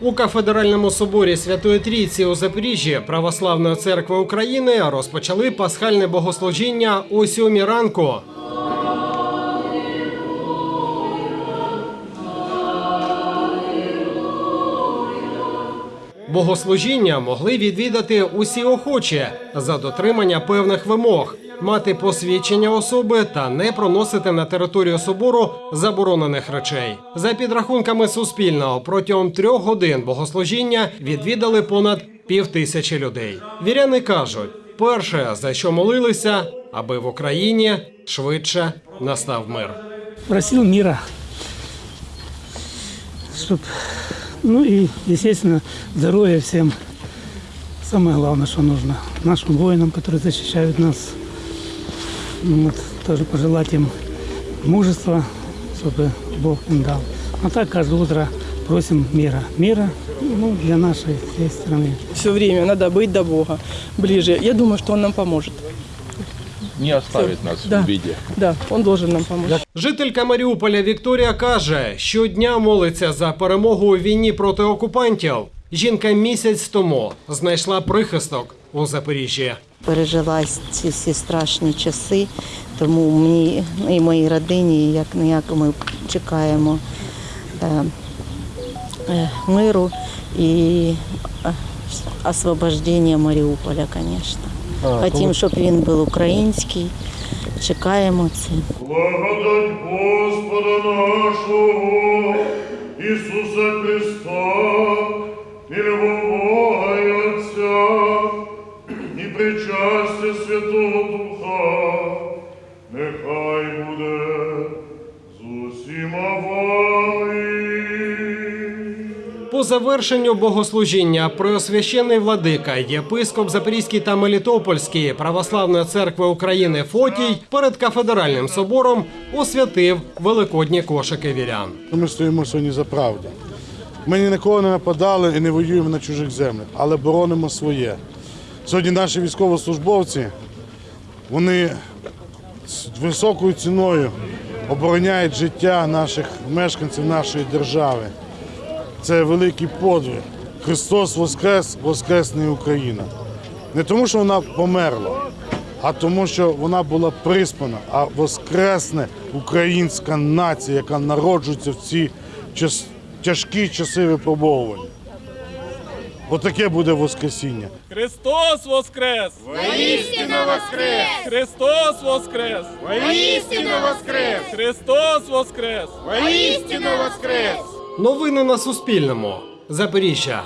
У кафедральному соборі Святої Трійці у Запоріжжі Православної церкви України розпочали пасхальне богослужіння о сьомій ранку. Богослужіння могли відвідати усі охочі за дотримання певних вимог, мати посвідчення особи та не проносити на територію собору заборонених речей. За підрахунками Суспільного, протягом трьох годин богослужіння відвідали понад півтисячі людей. Віряни кажуть, перше за що молилися, аби в Україні швидше настав мир. просил мира, чтоб, ну и, естественно, здоровья всем. Самое главное, что нужно нашим воинам, которые защищают нас. Ну Вот, тоже пожелать им мужества, чтобы Бог им дал. А так каждое утро просим мира. Мира ну, для нашей всей страны. Все время надо быть до Бога ближе. Я думаю, что Он нам поможет. не оставит нас Да. в беде. Да, Он должен нам помочь. Жителька Маріуполя Вікторія каже, щодня молиться за перемогу у війні проти окупантів. Жінка місяць тому знайшла прихисток у Запоріжжі. пережила ці всі страшні часи, тому мені і моїй родині як ніяк ми чекаємо е, е, миру і е, освобождення Маріуполя, звісно. Хотім, щоб він був український. Чекаємо це. Благодать Господа нашого Ісуса Христа, і любов Бога і Отця, причастя Святого Духа, нехай буде з усіма вами. По завершенню богослужіння преосвящений владика, єпископ Запорізький та Мелітопольський православної церкви України Фотій перед кафедральним собором освятив великодні кошики вірян. Ми стоїмо сьогодні за правду. Ми ні на кого не нападали і не воюємо на чужих землях, але боронимо своє. Сьогодні наші військовослужбовці вони з високою ціною обороняють життя наших мешканців нашої держави. Це великий подвиг. Христос Воскрес, Воскресне Україна. Не тому, що вона померла, а тому, що вона була приспана, а воскресне українська нація, яка народжується в ці тяжкі часи випробовувань. Отаке буде Воскресіння. Христос воскрес! Воістину воскрес! Христос воскрес! Воістину воскрес! Христос воскрес! Воістину воскрес! Новини на Суспільному. Запоріжжя.